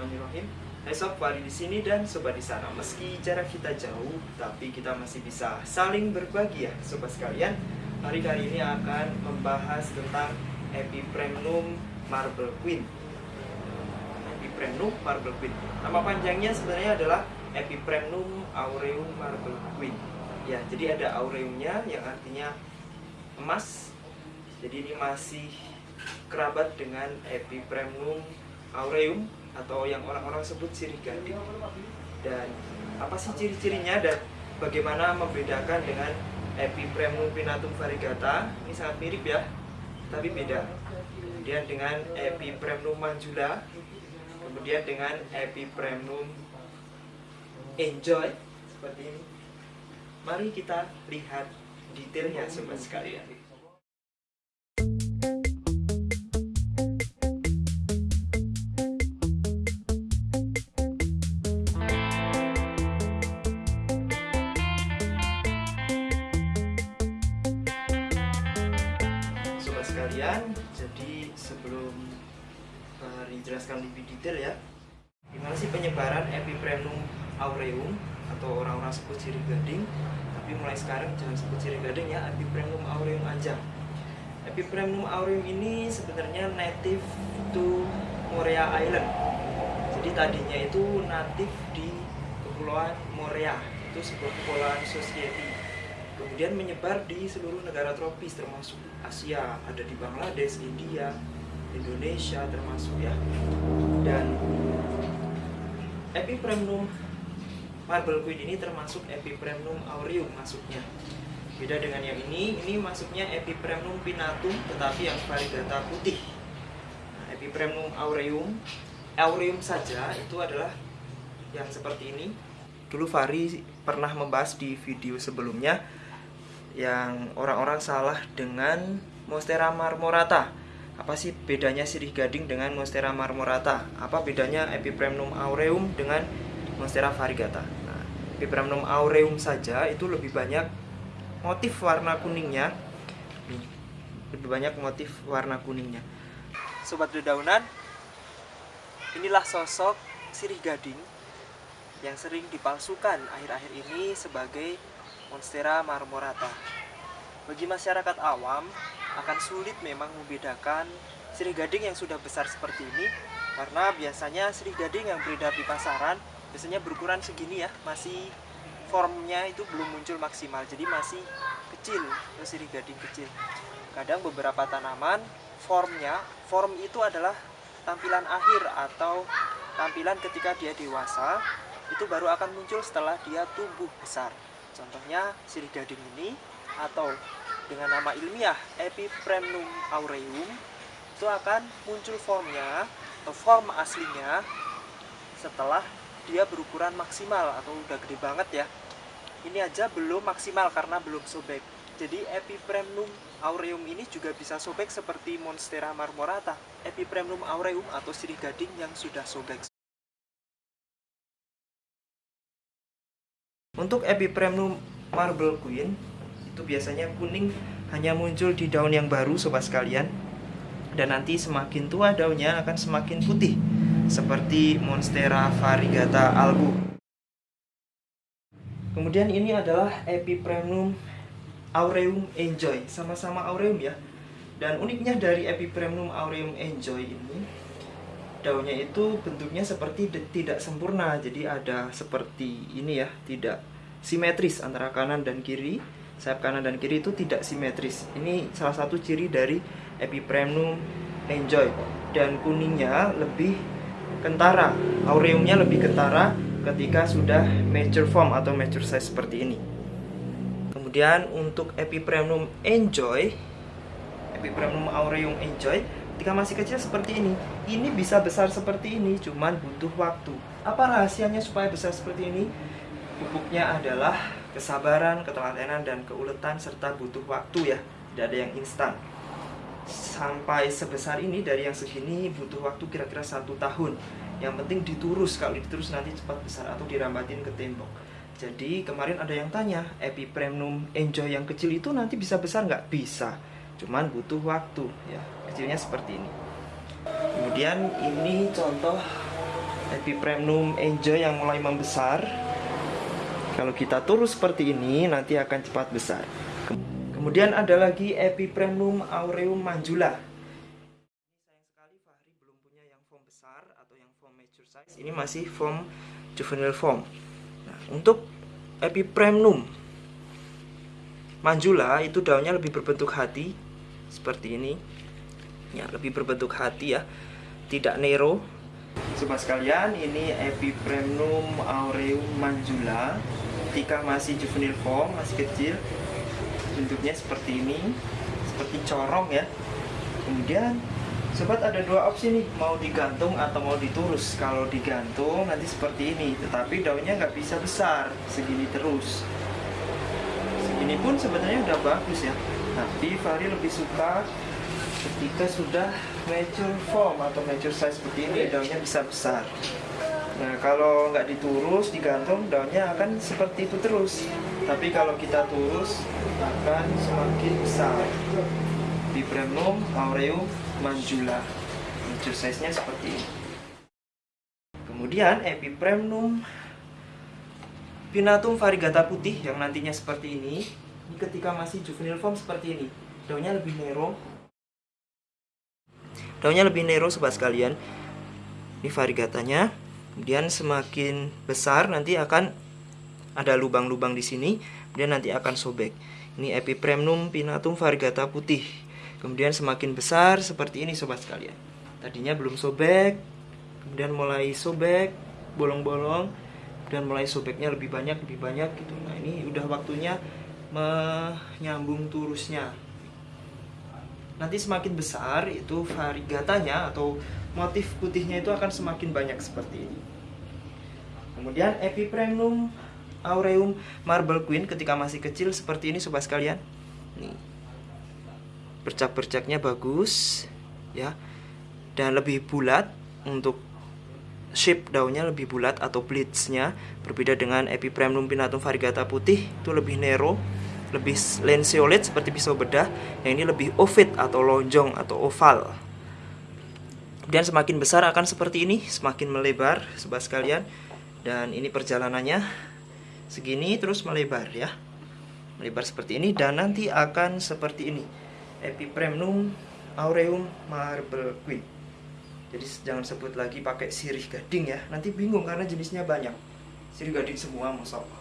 Bismillahirrahmanirrahim. Sob, Fari di sini dan sobat di sana. Meski jarak kita jauh, tapi kita masih bisa saling berbagi ya, sobat sekalian. Hari kali ini akan membahas tentang Epipremnum Marble Queen. Epipremnum Marble Queen. Nama panjangnya sebenarnya adalah Epipremnum aureum Marble Queen. Ya, jadi ada aureumnya yang artinya emas. Jadi ini masih kerabat dengan Epipremnum aureum atau yang orang-orang sebut sirih gading. Dan apa sih ciri-cirinya dan bagaimana membedakan dengan Epipremnum pinatum variegata? Ini sangat mirip ya, tapi beda. Kemudian dengan Epipremnum manjula, kemudian dengan Epipremnum enjoy seperti ini. Mari kita lihat detailnya sobat sekalian. Jadi sebelum Fahri jelaskan lebih detail ya Gimana sih penyebaran Epipremnum aureum atau orang-orang sebut sirih gading Tapi mulai sekarang jangan sebut sirih gading ya, Epipremnum aureum aja. Epipremnum aureum ini sebenarnya native to Morea Island. Jadi tadinya itu natif di Kepulauan Morea Itu sebuah kepulauan society kemudian menyebar di seluruh negara tropis termasuk Asia. Ada di Bangladesh, India, Indonesia termasuk ya. Dan Epipremnum marble queen ini termasuk Epipremnum aureum masuknya. Beda dengan yang ini ini masuknya Epipremnum pinatum tetapi yang variegata putih. Nah, Epipremnum aureum aureum saja itu adalah yang seperti ini. Dulu Fari pernah membahas di video sebelumnya yang orang-orang salah dengan Monstera marmorata. Apa sih bedanya sirih gading dengan Monstera marmorata? Apa bedanya Epipremnum aureum dengan Monstera variegata? Nah, Epipremnum aureum saja itu lebih banyak motif warna kuningnya. Lebih banyak motif warna kuningnya. Sobat dedaunan, inilah sosok sirih gading yang sering dipalsukan akhir-akhir ini sebagai Monstera marmorata. Bagi masyarakat awam, akan sulit memang membedakan sirih gading yang sudah besar seperti ini karena biasanya sirih gading yang beredar di pasaran biasanya berukuran segini ya, masih formnya itu belum muncul maksimal, jadi masih kecil, sirih gading kecil. Kadang beberapa tanaman formnya, form itu adalah tampilan akhir atau tampilan ketika dia dewasa itu baru akan muncul setelah dia tumbuh besar. Contohnya sirih gading ini atau dengan nama ilmiah Epipremnum aureum itu akan muncul formnya atau form aslinya setelah dia berukuran maksimal atau udah gede banget ya. Ini aja belum maksimal karena belum sobek. Jadi Epipremnum aureum ini juga bisa sobek seperti Monstera marmorata. Epipremnum aureum atau sirih gading yang sudah sobek. Untuk Epipremnum Marble Queen itu biasanya kuning hanya muncul di daun yang baru sobat sekalian dan nanti semakin tua daunnya akan semakin putih seperti Monstera variegata albu. Kemudian ini adalah Epipremnum aureum enjoy, sama-sama aureum ya. Dan uniknya dari Epipremnum aureum enjoy ini daunnya itu bentuknya seperti tidak sempurna. Jadi ada seperti ini ya tidak simetris antara kanan dan kiri. Sayap kanan dan kiri itu tidak simetris. Ini salah satu ciri dari Epipremnum enjoy dan kuningnya lebih kentara. Aureumnya lebih kentara ketika sudah mature form atau mature size seperti ini. Kemudian untuk Epipremnum enjoy Epipremnum aureum enjoy ketika masih kecil seperti ini ini bisa besar seperti ini cuman butuh waktu. Apa rahasianya supaya besar seperti ini? Pupuknya adalah kesabaran ketelatenan dan keuletan serta butuh waktu ya. Tidak ada yang instan. Sampai sebesar ini dari yang segini butuh waktu kira-kira satu tahun. Yang penting diturus. Kalau diturus nanti cepat besar atau dirambatin ke tembok. Jadi kemarin ada yang tanya epipremnum enjoy yang kecil itu nanti bisa besar nggak? Bisa cuman butuh waktu ya kecilnya seperti ini kemudian ini contoh Epipremnum enjoy yang mulai membesar. Kalau kita turus seperti ini, nanti akan cepat besar. Kemudian ada lagi Epipremnum aureum manjula. Sayang sekali Fahri belum punya yang form besar atau yang form mature size. Ini masih form juvenile form. Nah, untuk Epipremnum manjula itu daunnya lebih berbentuk hati seperti ini. Ya, lebih berbentuk hati ya. Tidak nero. Sobat sekalian, ini Epipremnum aureum manjula ketika masih juvenile form, masih kecil bentuknya seperti ini seperti corong ya. Kemudian sobat ada dua opsi nih. Mau digantung atau mau diturus. Kalau digantung nanti seperti ini. Tetapi daunnya nggak bisa besar. Segini terus. Segini pun sebenarnya udah bagus ya tapi Fahri lebih suka ketika sudah mature form atau mature size seperti ini daunnya bisa besar Nah kalau nggak diturus, digantung, daunnya akan seperti itu terus. Tapi kalau kita turus, akan semakin besar. Vibramum aureum manjula. Mature size-nya seperti ini. Kemudian Epipremnum pinatum variegata putih yang nantinya seperti ini. Ini ketika masih juvenile form seperti ini. Daunnya lebih nero. Daunnya lebih nero sobat sekalian. Ini variegatanya kemudian semakin besar nanti akan ada lubang-lubang di sini kemudian nanti akan sobek ini epipremnum pinatum variegata putih kemudian semakin besar seperti ini sobat sekalian tadinya belum sobek kemudian mulai sobek bolong-bolong dan mulai sobeknya lebih banyak lebih banyak gitu nah ini udah waktunya menyambung turusnya nanti semakin besar itu variegatanya atau motif putihnya itu akan semakin banyak seperti ini. Kemudian Epipremnum aureum marble queen ketika masih kecil seperti ini sobat sekalian. Nih. Bercak-bercaknya bagus ya. Dan lebih bulat untuk shape daunnya lebih bulat atau blitznya berbeda dengan Epipremnum pinatum variegata putih itu lebih narrow lebih lanceolate seperti pisau bedah yang ini lebih ovid atau lonjong atau oval dan semakin besar akan seperti ini, semakin melebar sobat sekalian. Dan ini perjalanannya segini terus melebar ya. Melebar seperti ini dan nanti akan seperti ini. Epipremnum aureum marble queen. Jadi jangan sebut lagi pakai sirih gading ya. Nanti bingung karena jenisnya banyak. Sirih gading semua masya Allah.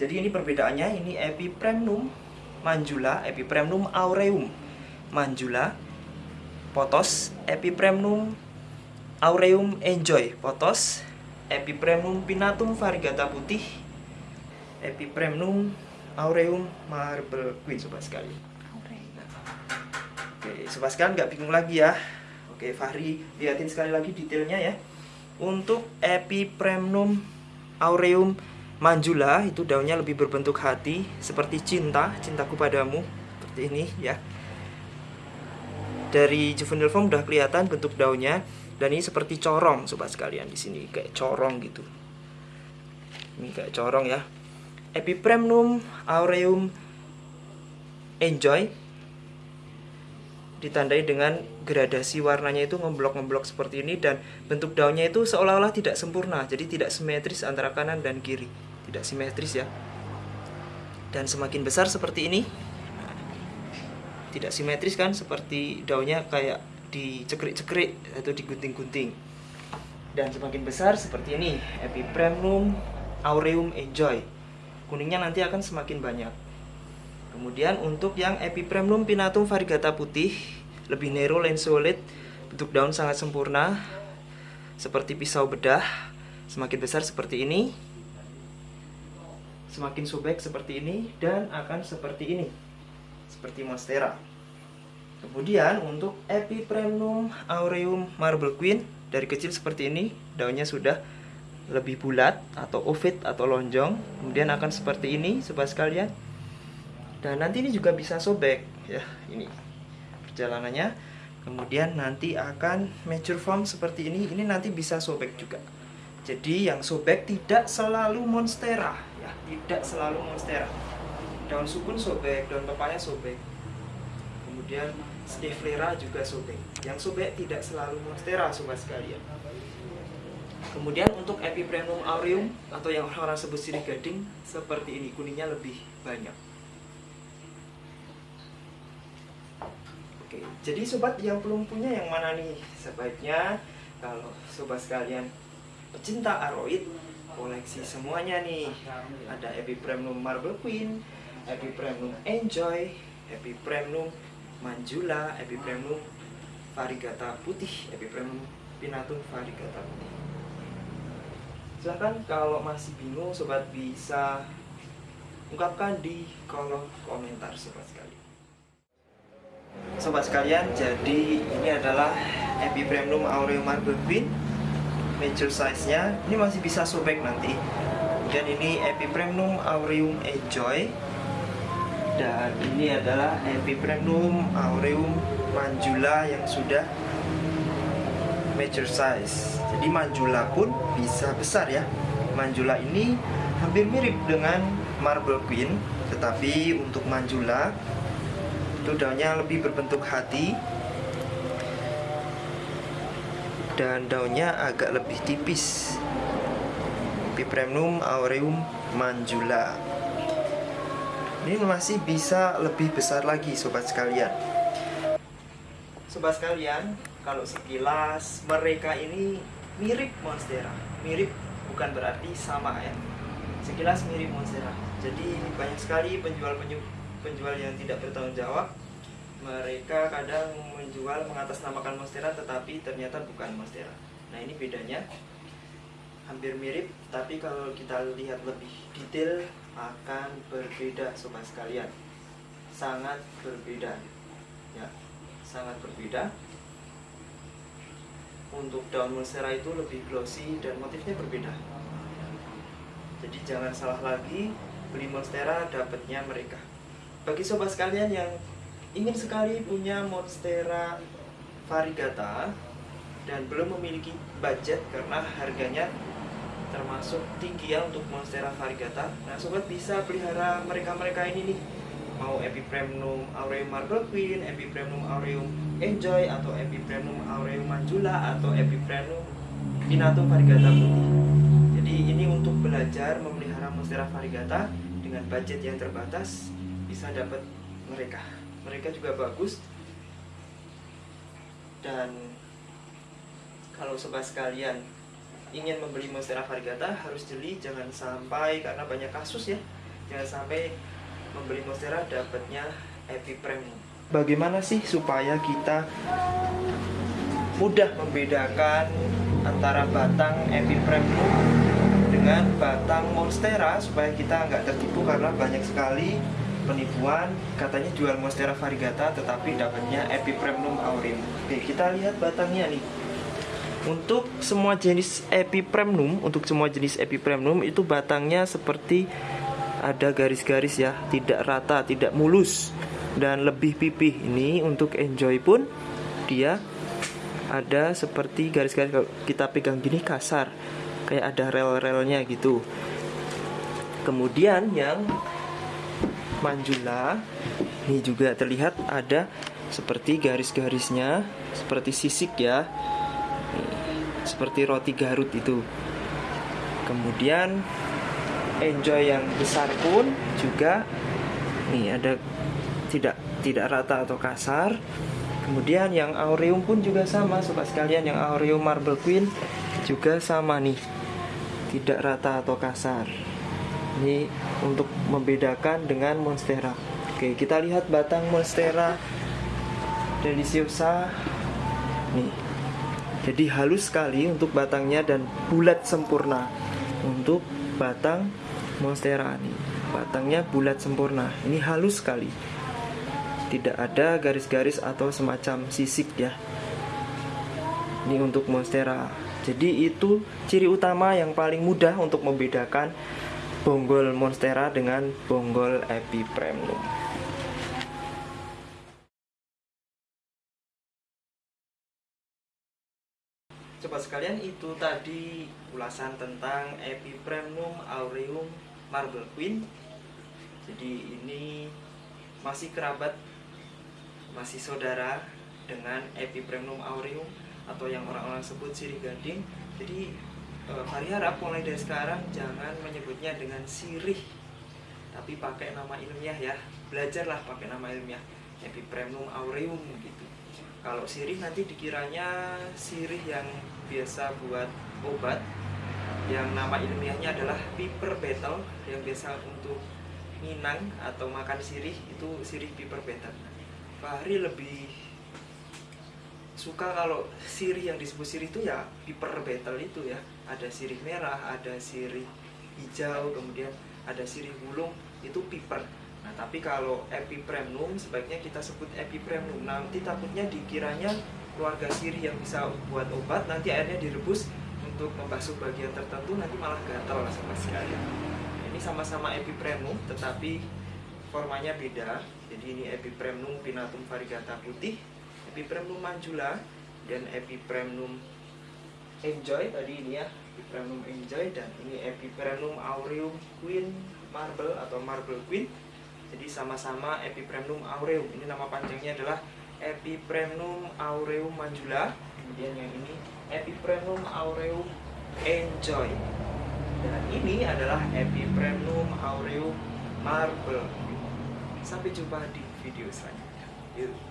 Jadi ini perbedaannya ini Epipremnum manjula, Epipremnum aureum manjula potos Epipremnum aureum enjoy potos Epipremnum pinatum variegata putih Epipremnum aureum marble queen sobat sekali. Oke sobat sekalian nggak bingung lagi ya. Oke Fahri liatin sekali lagi detailnya ya. Untuk Epipremnum aureum manjula itu daunnya lebih berbentuk hati seperti cinta cintaku padamu seperti ini ya. Dari juvenile form udah kelihatan bentuk daunnya dan ini seperti corong sobat sekalian di sini kayak corong gitu. Ini kayak corong ya. Epipremnum aureum enjoy ditandai dengan gradasi warnanya itu ngeblok-ngeblok seperti ini dan bentuk daunnya itu seolah-olah tidak sempurna jadi tidak simetris antara kanan dan kiri tidak simetris ya. Dan semakin besar seperti ini tidak simetris kan seperti daunnya kayak dicekrik-cekrik atau digunting-gunting. Dan semakin besar seperti ini Epipremnum aureum enjoy. Kuningnya nanti akan semakin banyak. Kemudian untuk yang Epipremnum pinatum variegata putih lebih nero lanceolate bentuk daun sangat sempurna seperti pisau bedah semakin besar seperti ini semakin sobek seperti ini dan akan seperti ini seperti monstera. Kemudian untuk Epipremnum aureum marble queen dari kecil seperti ini, daunnya sudah lebih bulat atau ovid atau lonjong. Kemudian akan seperti ini sobat sekalian. Dan nanti ini juga bisa sobek ya, ini perjalanannya. Kemudian nanti akan mature form seperti ini. Ini nanti bisa sobek juga. Jadi yang sobek tidak selalu monstera tidak selalu monstera daun sukun sobek daun pepaya sobek kemudian Stevlera juga sobek. Yang sobek tidak selalu monstera sobat sekalian. Kemudian untuk Epipremnum aureum atau yang orang-orang sebut sirih gading seperti ini kuningnya lebih banyak. Oke, jadi sobat yang belum punya yang mana nih? Sebaiknya kalau sobat sekalian pecinta aroid koleksi semuanya nih. Ada Epipremnum Marble Queen, Epipremnum Enjoy, Epipremnum Manjula, Epipremnum Varigata putih, Epipremnum Pinatum Varigata putih. Silahkan kalau masih bingung sobat bisa ungkapkan di kolom komentar sobat sekalian. Sobat sekalian, jadi ini adalah Epipremnum aureum marble queen major size-nya. Ini masih bisa sobek nanti. Dan ini Epipremnum aureum enjoy dan ini adalah Epipremnum aureum manjula yang sudah major size jadi manjula pun bisa besar ya manjula ini hampir mirip dengan marble queen tetapi untuk manjula itu daunnya lebih berbentuk hati dan daunnya agak lebih tipis. Epipremnum aureum manjula ini masih bisa lebih besar lagi sobat sekalian. Sobat sekalian kalau sekilas mereka ini mirip monstera. Mirip bukan berarti sama ya. Sekilas mirip monstera. Jadi banyak sekali penjual penjual yang tidak bertanggung jawab mereka kadang menjual mengatasnamakan monstera tetapi ternyata bukan monstera nah ini bedanya. Hampir mirip tapi kalau kita lihat lebih detail akan berbeda sobat sekalian. Sangat berbeda ya. Sangat berbeda. Untuk daun monstera itu lebih glossy dan motifnya berbeda. Jadi jangan salah lagi beli monstera dapatnya mereka. Bagi sobat sekalian yang ingin sekali punya monstera variegata dan belum memiliki budget karena harganya termasuk tinggi ya untuk Monstera variegata. Nah, sobat bisa pelihara mereka-mereka ini nih. Mau Epipremnum aureum marble queen, Epipremnum aureum enjoy atau Epipremnum aureum manjula atau Epipremnum pinatum variegata putih. Jadi ini untuk belajar memelihara Monstera variegata dengan budget yang terbatas bisa dapat mereka. Mereka juga bagus. Dan kalau sobat sekalian ingin membeli Monstera variegata harus jeli jangan sampai karena banyak kasus ya jangan sampai membeli Monstera dapatnya Epiprem bagaimana sih supaya kita mudah membedakan antara batang Epiprem dengan batang Monstera supaya kita nggak tertipu karena banyak sekali penipuan katanya jual Monstera variegata tetapi dapatnya Epipremnum aureum oke kita lihat batangnya nih untuk semua jenis epipremnum, untuk semua jenis epipremnum itu batangnya seperti ada garis-garis ya, tidak rata, tidak mulus dan lebih pipih. Ini untuk enjoy pun dia ada seperti garis-garis kalau kita pegang gini kasar, kayak ada rel-relnya gitu. Kemudian yang manjula. Ini juga terlihat ada seperti garis-garisnya, seperti sisik ya. Seperti roti Garut itu. Kemudian enjoy yang besar pun juga nih ada tidak tidak rata atau kasar. Kemudian yang aureum pun juga sama sobat sekalian yang aureum marble queen juga sama nih. Tidak rata atau kasar ini untuk membedakan dengan monstera. Oke kita lihat batang monstera deliciosa nih jadi halus sekali untuk batangnya dan bulat sempurna untuk batang monstera ini batangnya bulat sempurna. Ini halus sekali. Tidak ada garis-garis atau semacam sisik ya. Ini untuk monstera. Jadi itu ciri utama yang paling mudah untuk membedakan bonggol monstera dengan bonggol epipremnum Coba sekalian itu tadi ulasan tentang Epipremnum aureum marble queen. Jadi ini masih kerabat masih saudara dengan Epipremnum aureum atau yang orang-orang sebut sirih gading. Jadi Fahri harap mulai dari sekarang jangan menyebutnya dengan sirih tapi pakai nama ilmiah ya. Belajarlah pakai nama ilmiah Epipremnum aureum gitu. Kalau sirih nanti dikiranya sirih yang biasa buat obat yang nama ilmiahnya adalah piper betel yang biasa untuk minang atau makan sirih itu sirih piper betel Fahri lebih suka kalau sirih yang disebut sirih itu ya piper betel itu ya ada sirih merah ada sirih hijau kemudian ada sirih bulung itu piper. Nah tapi kalau epipremnum sebaiknya kita sebut epipremnum. Nanti takutnya dikiranya keluarga sirih yang bisa buat obat nanti airnya direbus untuk membasuh bagian tertentu nanti malah gatal sama sekali. Ini sama-sama epipremnum tetapi formanya beda. Jadi ini epipremnum pinatum variegata putih epipremnum manjula dan epipremnum enjoy tadi ini ya epipremnum enjoy dan ini epipremnum aureum queen marble atau marble queen. Jadi sama-sama epipremnum aureum. Ini nama panjangnya adalah epipremnum aureum manjula kemudian yang ini epipremnum aureum enjoy. Dan ini adalah epipremnum aureum marble. Sampai jumpa di video selanjutnya. Yuk